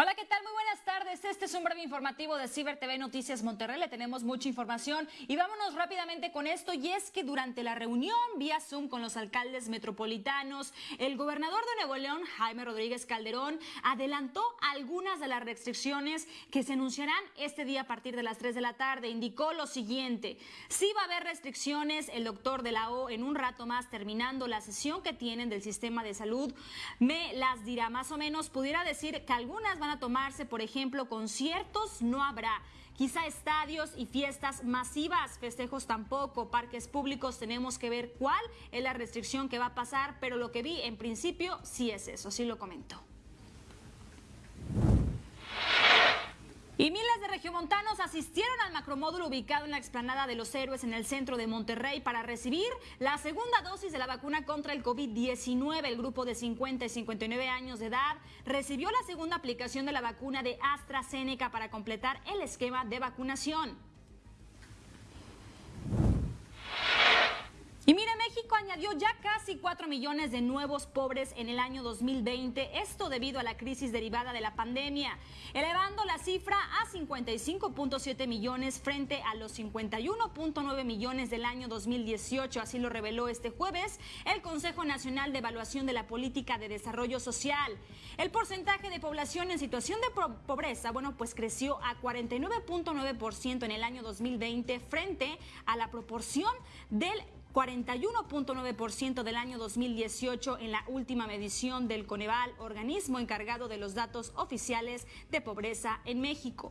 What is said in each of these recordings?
Hola, ¿qué tal? Buenas tardes. Este es un breve informativo de Ciber TV Noticias Monterrey. Le tenemos mucha información y vámonos rápidamente con esto. Y es que durante la reunión vía Zoom con los alcaldes metropolitanos, el gobernador de Nuevo León, Jaime Rodríguez Calderón, adelantó algunas de las restricciones que se anunciarán este día a partir de las 3 de la tarde. Indicó lo siguiente: sí va a haber restricciones. El doctor de la O, en un rato más, terminando la sesión que tienen del sistema de salud, me las dirá más o menos. Pudiera decir que algunas van a tomarse, por ejemplo, conciertos, no habrá. Quizá estadios y fiestas masivas, festejos tampoco, parques públicos, tenemos que ver cuál es la restricción que va a pasar, pero lo que vi en principio sí es eso, sí lo comento. Y miles de regiomontanos asistieron al macromódulo ubicado en la explanada de los héroes en el centro de Monterrey para recibir la segunda dosis de la vacuna contra el COVID-19. El grupo de 50 y 59 años de edad recibió la segunda aplicación de la vacuna de AstraZeneca para completar el esquema de vacunación. Añadió ya casi 4 millones de nuevos pobres en el año 2020, esto debido a la crisis derivada de la pandemia, elevando la cifra a 55.7 millones frente a los 51.9 millones del año 2018, así lo reveló este jueves el Consejo Nacional de Evaluación de la Política de Desarrollo Social. El porcentaje de población en situación de pobreza, bueno, pues creció a 49.9% en el año 2020 frente a la proporción del 41.9% del año 2018 en la última medición del Coneval, organismo encargado de los datos oficiales de pobreza en México.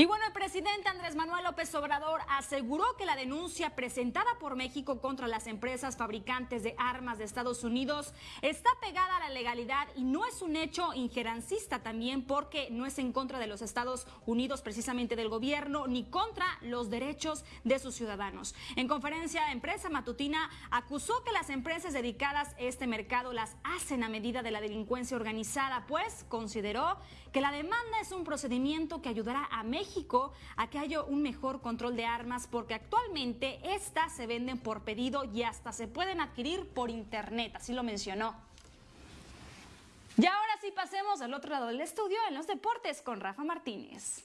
Y bueno, el presidente Andrés Manuel López Obrador aseguró que la denuncia presentada por México contra las empresas fabricantes de armas de Estados Unidos está pegada a la legalidad y no es un hecho ingerancista también porque no es en contra de los Estados Unidos, precisamente del gobierno, ni contra los derechos de sus ciudadanos. En conferencia empresa matutina acusó que las empresas dedicadas a este mercado las hacen a medida de la delincuencia organizada, pues consideró que la demanda es un procedimiento que ayudará a México a que haya un mejor control de armas porque actualmente estas se venden por pedido y hasta se pueden adquirir por internet, así lo mencionó. Y ahora sí pasemos al otro lado del estudio en los deportes con Rafa Martínez.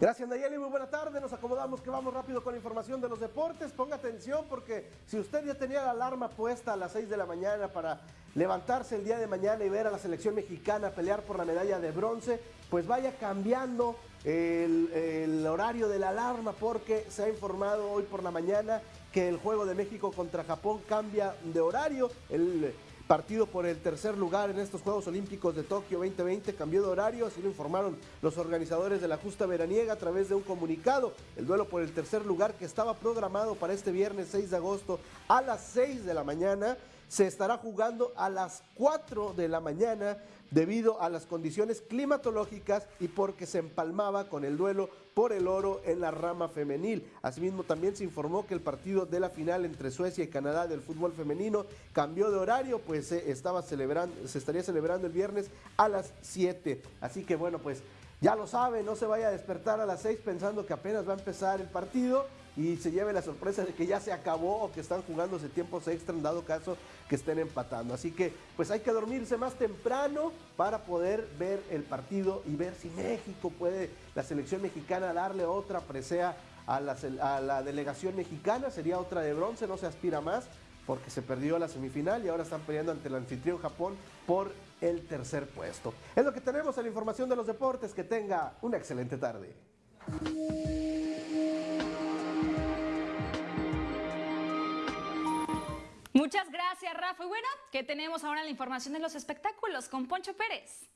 Gracias Nayeli, muy buena tarde. Nos acomodamos que vamos rápido con la información de los deportes. Ponga atención porque si usted ya tenía la alarma puesta a las 6 de la mañana para levantarse el día de mañana y ver a la selección mexicana pelear por la medalla de bronce, pues vaya cambiando el, horario de la alarma porque se ha informado hoy por la mañana que el juego de México contra Japón cambia de horario. El, partido por el tercer lugar en estos Juegos Olímpicos de Tokio 2020 cambió de horario, así lo informaron los organizadores de la justa veraniega a través de un comunicado. El duelo por el tercer lugar que estaba programado para este viernes 6 de agosto a las 6 de la mañana se estará jugando a las 4 de la mañana debido a las condiciones climatológicas y porque se empalmaba con el duelo por el oro en la rama femenil. Asimismo, también se informó que el partido de la final entre Suecia y Canadá del fútbol femenino cambió de horario, pues se estaba celebrando, se estaría celebrando el viernes a las 7. Así que bueno, pues ya lo sabe, no se vaya a despertar a las 6 pensando que apenas va a empezar el partido y se lleve la sorpresa de que ya se acabó o que están jugándose tiempos extra en dado caso que estén empatando. Así que pues hay que dormirse más temprano para poder ver el partido y ver si México puede, la selección mexicana, darle otra presea a la, delegación mexicana, sería otra de bronce, no se aspira más porque se perdió la semifinal y ahora están peleando ante el anfitrión Japón por el tercer puesto. Es lo que tenemos en la información de los deportes. Que tenga una excelente tarde. Muchas gracias, Rafa. Y bueno, ¿qué tenemos ahora la información de los espectáculos con Poncho Pérez?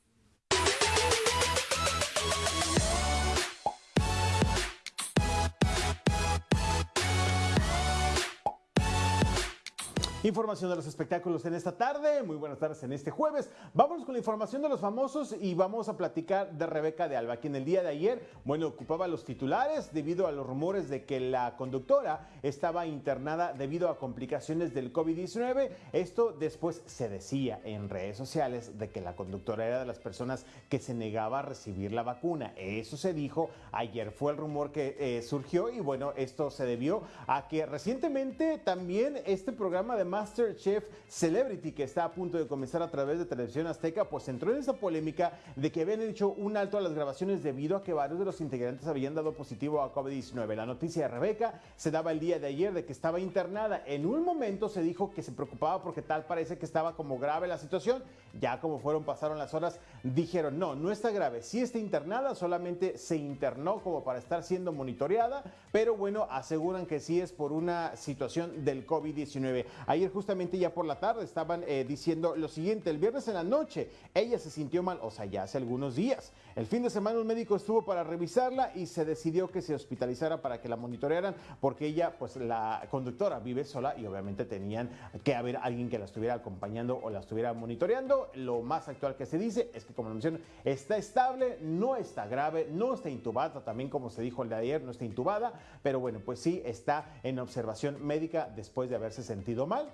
Información de los espectáculos en esta tarde. Muy buenas tardes en este jueves. Vámonos con la información de los famosos y vamos a platicar de Rebeca de Alba, quien el día de ayer, bueno, ocupaba los titulares debido a los rumores de que la conductora estaba internada debido a complicaciones del COVID-19. Esto después se decía en redes sociales de que la conductora era de las personas que se negaba a recibir la vacuna. Eso se dijo ayer, fue el rumor que eh, surgió y bueno, esto se debió a que recientemente también este programa de Masterchef Celebrity que está a punto de comenzar a través de Televisión Azteca, pues entró en esa polémica de que habían hecho un alto a las grabaciones debido a que varios de los integrantes habían dado positivo a COVID-19. La noticia de Rebeca se daba el día de ayer de que estaba internada. En un momento se dijo que se preocupaba porque tal parece que estaba como grave la situación. Ya como fueron, pasaron las horas, dijeron, no, no está grave. Sí está internada, solamente se internó como para estar siendo monitoreada, pero bueno, aseguran que sí es por una situación del COVID-19. Ayer justamente ya por la tarde estaban eh, diciendo lo siguiente, el viernes en la noche ella se sintió mal, o sea, ya hace algunos días. El fin de semana un médico estuvo para revisarla y se decidió que se hospitalizara para que la monitorearan porque ella, pues la conductora vive sola y obviamente tenían que haber alguien que la estuviera acompañando o la estuviera monitoreando. Lo más actual que se dice es que como lo mencioné, está estable, no está grave, no está intubada, también como se dijo el de ayer, no está intubada, pero bueno, pues sí está en observación médica después de haberse sentido mal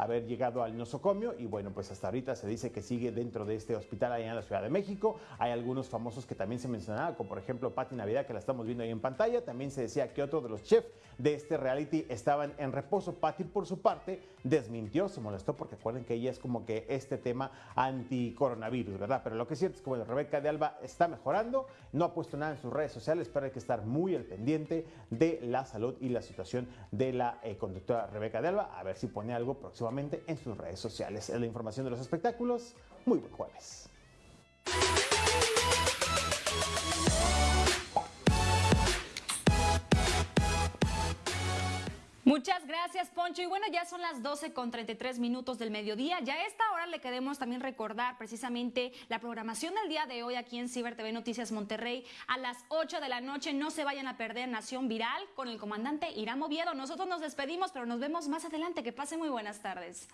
haber llegado al nosocomio y bueno, pues hasta ahorita se dice que sigue dentro de este hospital allá en la Ciudad de México. Hay algunos famosos que también se mencionaban, como por ejemplo Patti Navidad, que la estamos viendo ahí en pantalla. También se decía que otro de los chefs de este reality estaban en reposo. Patti, por su parte, desmintió, se molestó porque acuerden que ella es como que este tema anti-coronavirus, ¿verdad? Pero lo que es cierto es que bueno, Rebeca de Alba está mejorando, no ha puesto nada en sus redes sociales, pero hay que estar muy al pendiente de la salud y la situación de la eh, conductora Rebeca de Alba, a ver si pone algo próximo en sus redes sociales. Es la información de los espectáculos. Muy buen jueves. Muchas gracias, Poncho. Y bueno, ya son las 12 con 33 minutos del mediodía. Ya a esta hora le queremos también recordar precisamente la programación del día de hoy aquí en Ciber TV Noticias Monterrey. A las 8 de la noche no se vayan a perder Nación Viral con el comandante Irán Oviedo. Nosotros nos despedimos, pero nos vemos más adelante. Que pasen muy buenas tardes.